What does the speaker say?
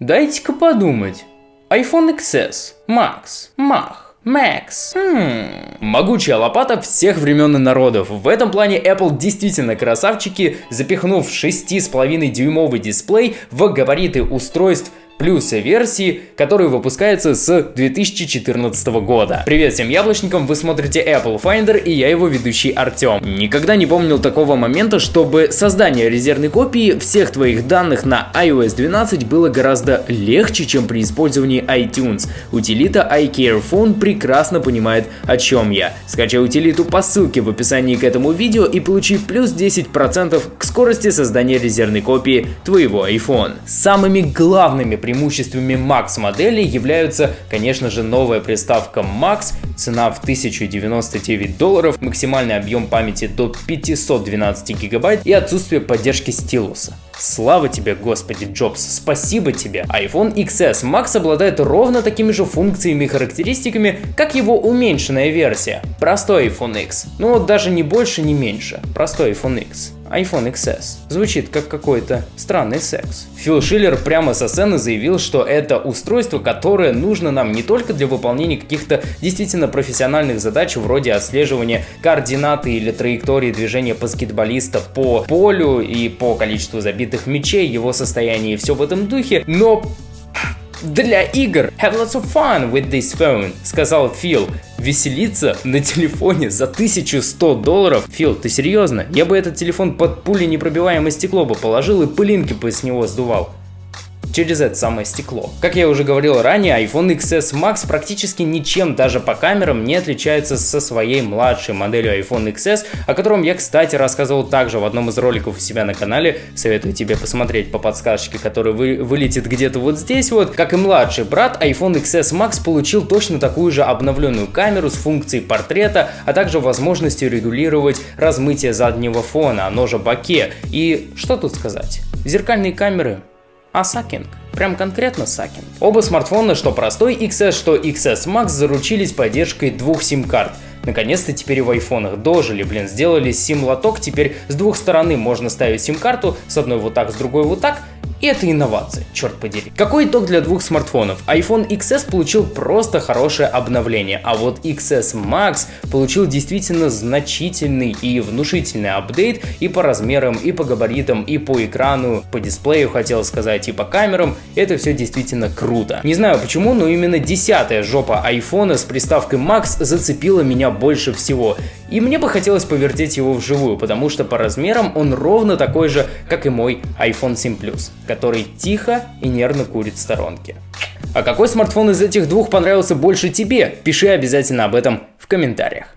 Дайте-ка подумать. iPhone XS, Max, Mach, Max. Хм. Могучая лопата всех времен и народов. В этом плане Apple действительно красавчики, запихнув 6,5 дюймовый дисплей в габариты устройств плюс версии, которые выпускаются с 2014 года. Привет всем яблочникам, вы смотрите Apple Finder и я его ведущий Артем. Никогда не помнил такого момента, чтобы создание резервной копии всех твоих данных на iOS 12 было гораздо легче, чем при использовании iTunes. Утилита iCareFone прекрасно понимает, о чем я. Скачай утилиту по ссылке в описании к этому видео и получи плюс 10% к скорости создания резервной копии твоего iPhone. Самыми главными преимуществами Max модели являются, конечно же, новая приставка Max, цена в 1099 долларов, максимальный объем памяти до 512 гигабайт и отсутствие поддержки стилуса. Слава тебе, господи, Джобс, спасибо тебе. iPhone XS Max обладает ровно такими же функциями и характеристиками, как его уменьшенная версия. Простой iPhone X. Ну, даже не больше, не меньше. Простой iPhone X iPhone XS. Звучит как какой-то странный секс. Фил Шиллер прямо со сцены заявил, что это устройство, которое нужно нам не только для выполнения каких-то действительно профессиональных задач вроде отслеживания координаты или траектории движения баскетболиста по полю и по количеству забитых мячей, его состояние и все в этом духе, но для игр. Have lots of fun with this phone, сказал Фил. Веселиться на телефоне за 1100 долларов? Фил, ты серьезно? Я бы этот телефон под пули непробиваемое стекло бы положил и пылинки бы с него сдувал через это самое стекло. Как я уже говорил ранее, iPhone XS Max практически ничем даже по камерам не отличается со своей младшей моделью iPhone XS, о котором я, кстати, рассказывал также в одном из роликов у себя на канале. Советую тебе посмотреть по подсказочке, которая вы, вылетит где-то вот здесь вот. Как и младший брат, iPhone XS Max получил точно такую же обновленную камеру с функцией портрета, а также возможностью регулировать размытие заднего фона, оно же боке. И что тут сказать? Зеркальные камеры а сакинг. Прям конкретно сакинг. Оба смартфона, что простой XS, что XS Max, заручились поддержкой двух сим-карт. Наконец-то теперь в айфонах дожили, блин, сделали сим-лоток, теперь с двух сторон можно ставить сим-карту, с одной вот так, с другой вот так, и это инновация, черт подери. Какой итог для двух смартфонов? iPhone XS получил просто хорошее обновление, а вот XS Max получил действительно значительный и внушительный апдейт и по размерам, и по габаритам, и по экрану, по дисплею хотел сказать, и по камерам. Это все действительно круто. Не знаю почему, но именно десятая жопа iPhone с приставкой Max зацепила меня больше всего. И мне бы хотелось повертеть его вживую, потому что по размерам он ровно такой же, как и мой iPhone 7 Plus, который тихо и нервно курит в сторонке. А какой смартфон из этих двух понравился больше тебе? Пиши обязательно об этом в комментариях.